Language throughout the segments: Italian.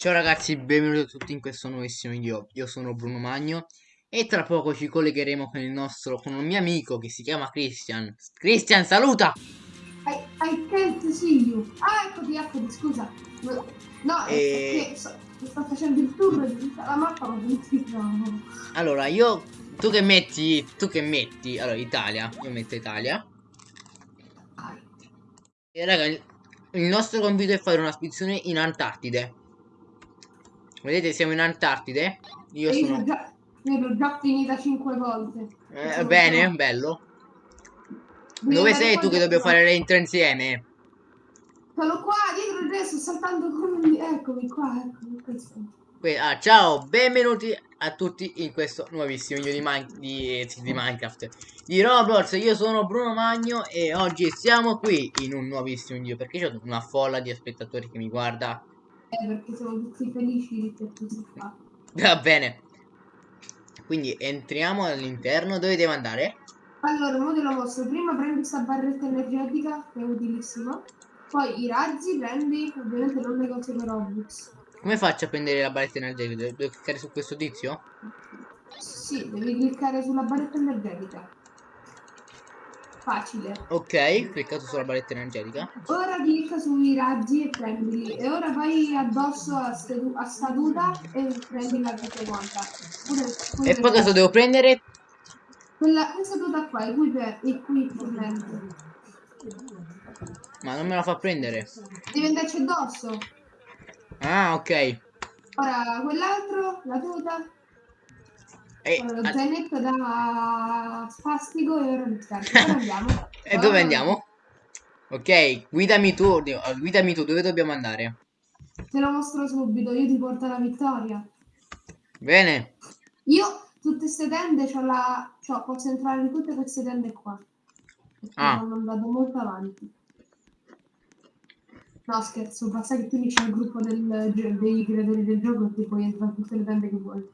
Ciao ragazzi, benvenuti a tutti in questo nuovissimo video. Io sono Bruno Magno e tra poco ci collegheremo con il nostro, con un mio amico che si chiama Christian. Christian, saluta! I, I can't see you. Ah, eccoti, eccoti, scusa. No, E- perché so- sto facendo il tour di tutta la mappa, ma non ti trovo. Allora, io, tu che metti, tu che metti, allora Italia, io metto Italia. E raga, il nostro compito è fare una spedizione in Antartide. Vedete, siamo in Antartide. Io e sono... già, io l'ho già finita cinque volte. Eh, bene, qua. bello. Dove andare sei tu che dobbiamo fare le intro insieme? Sono qua, dietro di te, sto saltando come... Eccomi qua, eccomi questo. Que- ah, ciao, benvenuti a tutti in questo nuovissimo video di, Min- di, di Minecraft di Roblox. Io sono Bruno Magno e oggi siamo qui in un nuovissimo video perché c'è una folla di spettatori che mi guarda. Eh, perché siamo tutti felici che tu sei qua. Va bene. Quindi entriamo all'interno. Dove devo andare? Allora, ora te lo mostro. Prima prendi questa barretta energetica, che è utilissima. Poi i razzi prendi, ovviamente non le cose per Robux. Come faccio a prendere la barretta energetica? Devo cliccare su questo tizio? Sì, devi cliccare sulla barretta energetica. Facile. Ok, cliccato sulla barretta energetica. Ora clicca sui razzi e prendili. E ora vai addosso a, a staduta e prendila tutte quanta. E poi cosa devo prendere? Quella, questa seduta qua, equip- equipment. Ma non me la fa prendere. Devi andarci addosso. Ah, ok. Ora quell'altro, la tuta. E, Ora lo ah, zainetto da spastico e ora andiamo. e dove andiamo? Ok, guidami tu, ah, guidami tu, dove dobbiamo andare? Te lo mostro subito, io ti porto alla vittoria. Bene, Io tutte queste tende c'ho la. C'ho, posso entrare in tutte queste tende qua. Perché Ah. hanno andato molto avanti. No scherzo, basta che tu dici al gruppo del, dei creatori del gioco e ti puoi entrare in tutte le tende che vuoi.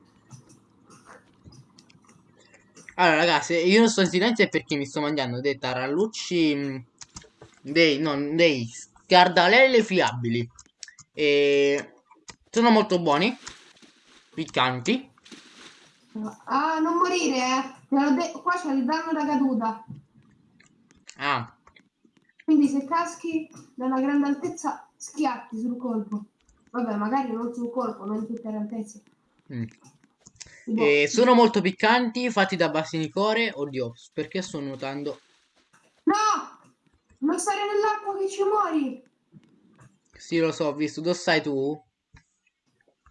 Allora ragazzi, io non sto in silenzio perché mi sto mangiando dei tarallucci, mh, dei, no, dei scardalelle fiabili. E sono molto buoni, piccanti. Ah, non morire, eh. Qua c'è il danno da caduta. Ah, Quindi se caschi da una grande altezza, schiatti sul colpo. Vabbè, magari non sul colpo, non in tutte le altezze. mm. Tipo, E sono molto piccanti, fatti da bassinicore. Oddio, perché sto nuotando? No! Non stare nell'acqua che ci muori! Sì, lo so, ho visto. Dove stai tu?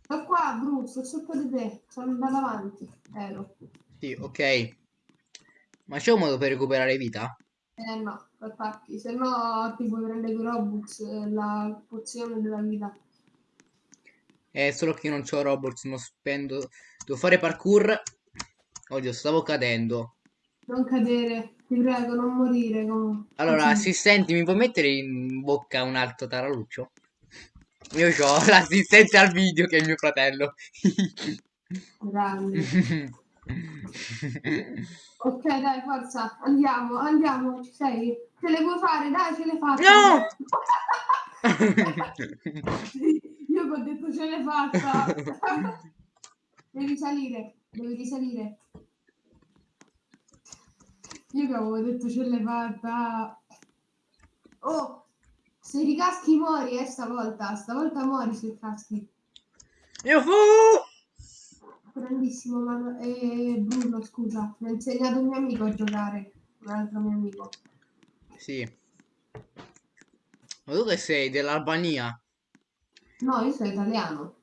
Sto qua, Bru, sto sotto di te. Sono andato avanti. Ero. Sì, ok. Ma c'è un modo per recuperare vita? Eh no, attacchi. Se no ti puoi prendere i Robux, eh, la pozione della vita. È solo che io non c'ho Roblox, non spendo. Devo fare parkour. Oddio, stavo cadendo. Non cadere, ti prego, non morire. Come... Allora, assistenti, mi puoi mettere in bocca un altro taraluccio? Io ho l'assistente al video che è il mio fratello. Grande. Ok, dai, forza, andiamo, andiamo, ci sei? Ce le vuoi fare? Dai, ce le faccio. No! Ho detto ce l'hai fatta. devi salire, devi risalire. Io che avevo detto ce l'hai fatta. Oh, se ricaschi muori, eh, stavolta. Stavolta muori se caschi. Io fu! Grandissimo, ma eh, Bruno, scusa, mi ha insegnato un mio amico a giocare. Un altro mio amico. Sì. Ma tu che sei? Dell'Albania? No, io sono italiano.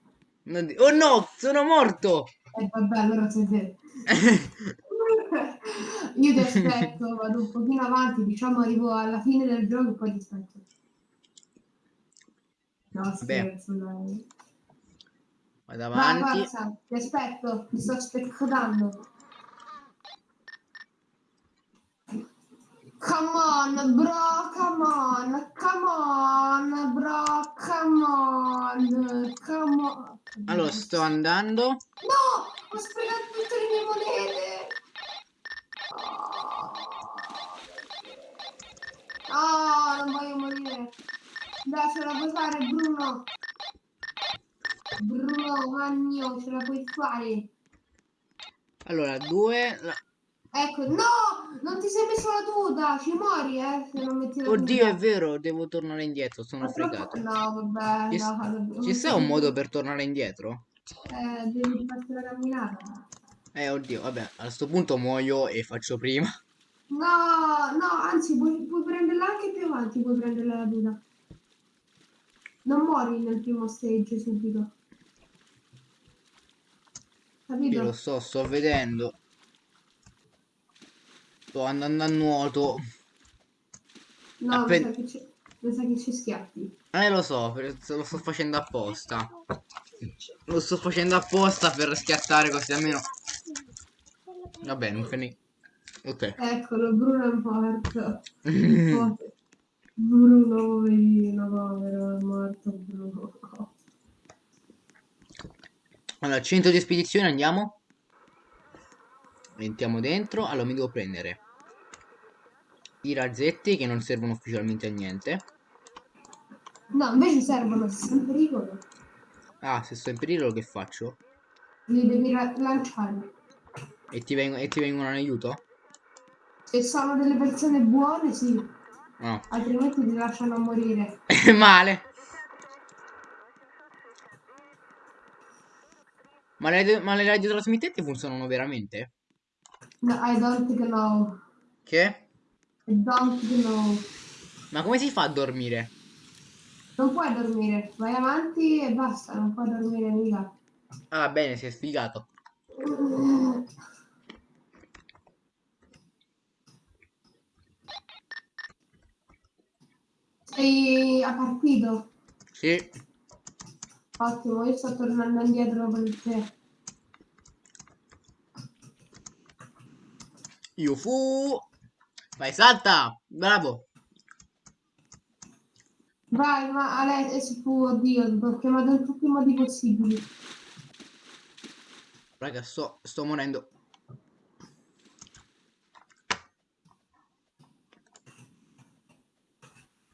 Oh no, sono morto! E vabbè, allora sei te. Io ti aspetto, vado un pochino avanti, diciamo arrivo alla fine del gioco e poi ti aspetto. No, scherzo, dai. Vado Vai, avanti. forza, ti aspetto, ti sto aspettando. Come on, bro, come on, come on, bro, come on, come on. Allora, sto andando. No, ho sprecato tutte le mie monete. Oh, non voglio morire. Dai, ce la puoi fare, Bruno. Bruno Magno, ce la puoi fare. Allora, due... la- Ecco, no! Non ti sei messo la tuta, ci muori, eh, se non metti la Oddio, tuta. è vero, devo tornare indietro, sono Ma fregato. No, vabbè, Ci, no, vabbè. ci sta un modo per tornare indietro? Eh, devi farti la camminata. Eh, oddio, vabbè, a sto punto muoio e faccio prima. No, no, anzi, puoi, puoi prenderla anche più avanti, puoi prenderla la tuta. Non muori nel primo stage subito. Io Capito? lo so, sto vedendo. Sto andando a nuoto. No, mi Appena- sa mi sa che ci schiaffi. Eh, lo so, lo sto facendo apposta. Lo sto facendo apposta per schiattare così almeno... Vabbè, non fa niente. Ok. Eccolo, Bruno è morto. Bruno, poverino, povero, è morto Bruno. Allora, centro di spedizione andiamo. Entriamo dentro. Allora mi devo prendere i razzetti che non servono ufficialmente a niente. No, invece servono, se sono in pericolo, Ah, se sto in pericolo che faccio? li devi lanciare. E ti, e ti vengono in aiuto? Se sono delle persone buone, sì, No. altrimenti ti lasciano morire. Male. Ma le, ma le radiotrasmittenti funzionano veramente? No, I don't know. Che? I don't know. Ma come si fa a dormire? Non puoi dormire, vai avanti e basta, non puoi dormire mica. Ah, bene, si è sfigato. Sei a partito? Sì. Ottimo, io sto tornando indietro per te. Io fu. Vai, salta! Bravo! Vai, ma Alessio, fu, oddio, ho chiamato in tutti i modi possibili. Raga, sto, sto morendo.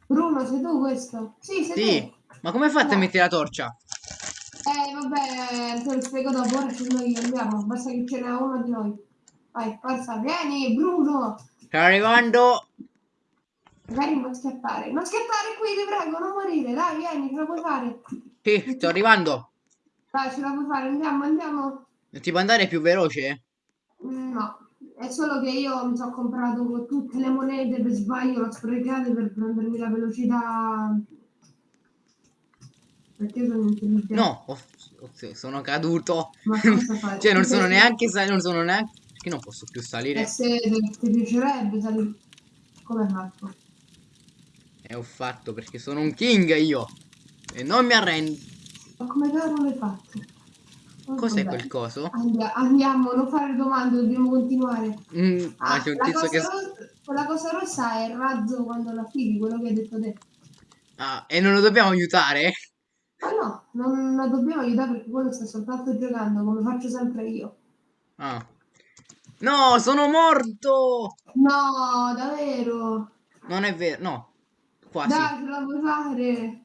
Bruno, sei tu questo? Sì, sei Sì, tu. ma come fate a No. mettere la torcia? Eh, vabbè, te lo spiego dopo, ora ce noi andiamo, basta che ce n'è uno di noi. Vai, forza, vieni, Bruno! Sto arrivando. Magari non scappare. Non scappare qui, ti prego, non morire. Dai, vieni, ce la puoi fare. Sì, sto arrivando. Dai, ce la puoi fare, andiamo, andiamo. Non ti può andare più veloce? No, è solo che io mi sono comprato tutte le monete per sbaglio, le ho sprecate per prendermi la velocità. Perché sono intelligente. No, oh, oh, sono caduto. Ma cosa fai? cioè, non sono neanche non sono neanche... Perché non posso più Eh, salire? se ti, piacerebbe salire. Come hai fatto? E ho fatto perché sono un king io. E non mi arrendo. Ma come cavolo l'hai fatto? Cos'è quel coso? Andia- andiamo, non fare domande, dobbiamo continuare. Mm, Ah, c'è un la tizio cosa che... rossa- quella cosa rossa è il razzo quando la fili, quello che hai detto te. Ah, e non lo dobbiamo aiutare? Ma no, non la dobbiamo aiutare perché quello sta soltanto giocando, come faccio sempre io. Ah. No, sono morto! No, davvero. Non è vero, no. Quasi. Dai, ce la puoi fare.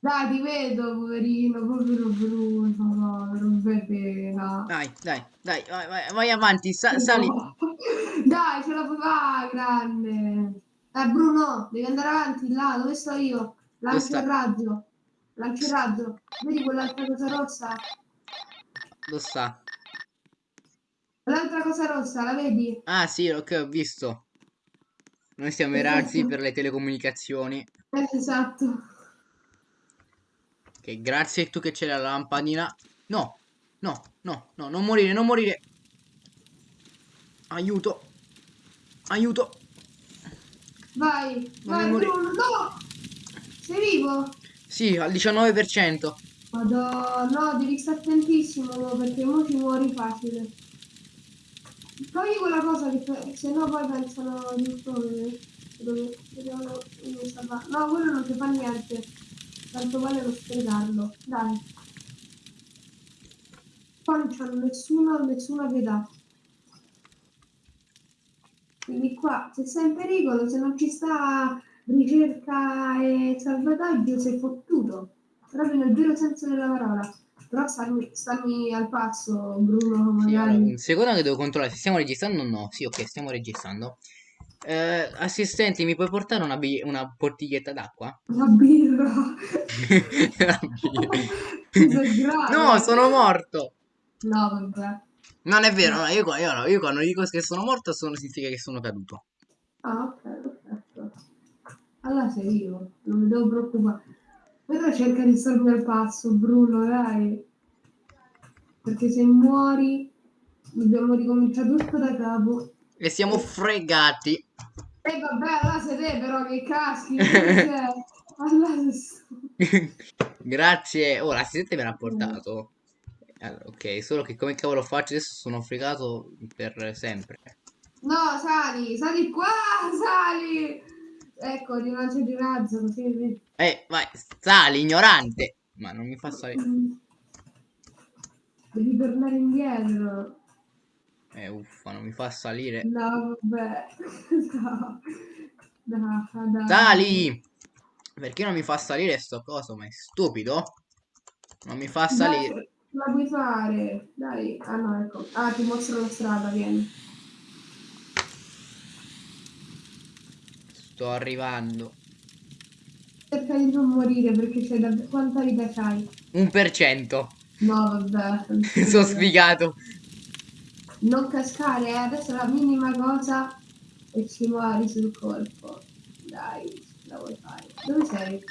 Dai, ti vedo, poverino, povero Bruno, povero bebè. no. Dai, dai, dai, vai, vai, vai avanti, sa- sali. Dai, ce la puoi fare, grande. Eh, Bruno, devi andare avanti, là, dove sto io? Lancio sta? il razzo. Lancio il razzo. Vedi quell'altra cosa rossa? Lo sta. L'altra cosa rossa, la vedi? Ah, sì, ok, ho visto. Noi siamo i razzi per le telecomunicazioni. Esatto. Che grazie tu che c'è la lampadina. No, no, no, no, non morire, non morire. Aiuto. Aiuto. Vai, Non vai. Bruno, no! Sei vivo? Sì, al 19%. Madonna, no, devi stare attentissimo, no, perché ora ci muori facile. Togli quella cosa che se no poi pensano di dove, dove sta fa- No, quello non ti fa niente. Tanto vale non sprecarlo. Dai. Qua non c'hanno nessuno, nessuna pietà. Quindi qua, se sei in pericolo, se non ci sta ricerca e salvataggio, sei fottuto. proprio nel vero senso della parola. Però stammi, stammi al passo, Bruno, Sì, magari. un secondo che devo controllare se stiamo registrando o no. Sì, ok, stiamo registrando. Eh, assistenti, mi puoi portare una, una bottiglietta d'acqua? La birra. La birra. No, sono morto. No, vabbè. Non è vero, no, io, io io quando dico che sono morto sono, significa che sono caduto. Ah, ok, perfetto. Allora sei vivo, non mi devo preoccupare. Però cerca di starmi al passo, Bruno, dai. Perché se muori dobbiamo ricominciare tutto da capo. E siamo fregati. E vabbè, allora sei te però che caschi. allora Grazie. Oh, l'assistente me l'ha portato. Allora, ok, solo che come cavolo faccio adesso sono fregato per sempre. No, sali, sali qua, sali. Ecco, di una di razzo, così. Eh, vai, sali, ignorante. Ma non mi fa salire. Devi tornare indietro. Eh, uffa, non mi fa salire. No, vabbè. No. No. Sali! Perché non mi fa salire sto coso? Ma è stupido? Non mi fa salire. Dai, la puoi fare. Dai. Ah no, ecco. Ah, ti mostro la strada, vieni. Sto arrivando. Cerca di non morire perché c'è da... Quanta vita c'hai? Un per cento. No, vabbè. Sono sfigato. Non cascare, eh. Adesso la minima cosa e ci muori sul colpo. Dai, la vuoi fare. Dove sei?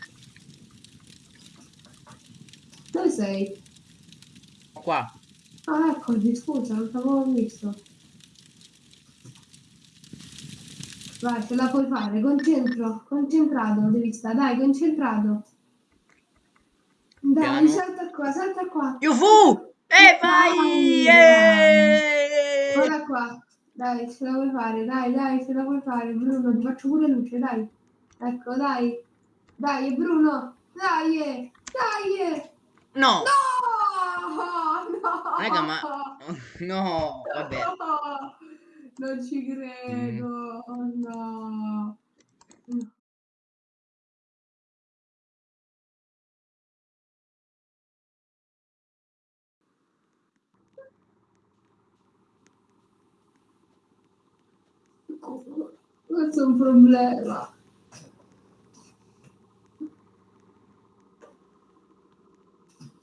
Dove sei? Qua. Ah, eccoti, scusa, non t'avevo visto. Vai, ce la puoi fare, concentro, concentrato, devi stare, dai, concentrato. Dai, Piano. salta qua, salta qua. Yufu! E vai! Eh! Guarda qua, dai, ce la puoi fare, dai, dai, ce la puoi fare, Bruno, ti faccio pure luce, dai. Ecco, dai. Dai, Bruno, dai, dai. No! No! No! Raga, ma... No, vabbè. No, non ci credo, oh no. Questo è un problema.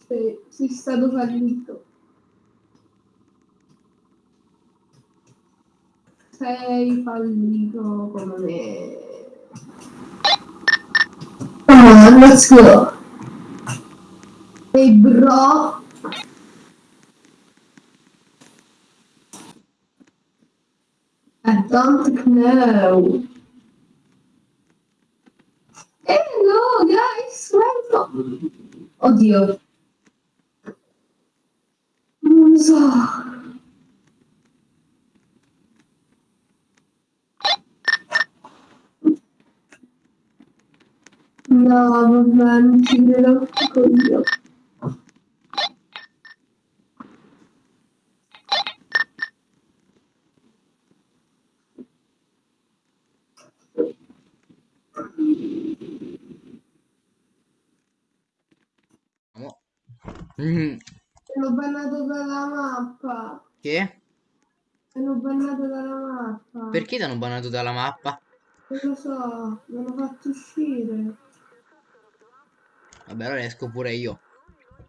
Sei, sei stato fallito. Sei fallito come me. On, let's go. Hey bro. I don't know. Hello guys, welcome. Oddio. Non so. No, vabbè, non ci credo io. Sono bannato dalla mappa. Che? Sono bannato dalla mappa. Perché ti hanno bannato dalla mappa? Non lo so, mi hanno fatto uscire. Vabbè, allora esco pure io.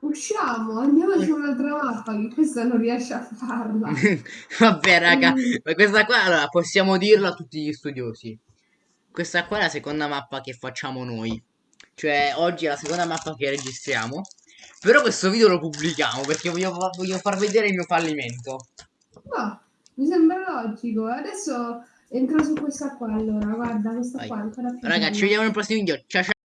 Usciamo, andiamo su un'altra mappa che questa non riesce a farla. Vabbè, raga, Mm. ma questa qua, allora, possiamo dirlo a tutti gli studiosi. Questa qua è la seconda mappa che facciamo noi. Cioè, oggi è la seconda mappa che registriamo. Però questo video lo pubblichiamo perché voglio, voglio far vedere il mio fallimento. No, mi sembra logico. Adesso entro su questa qua allora, guarda, questa Vai. qua è ancora più Raga, ci vediamo nel prossimo video. Ciao ciao.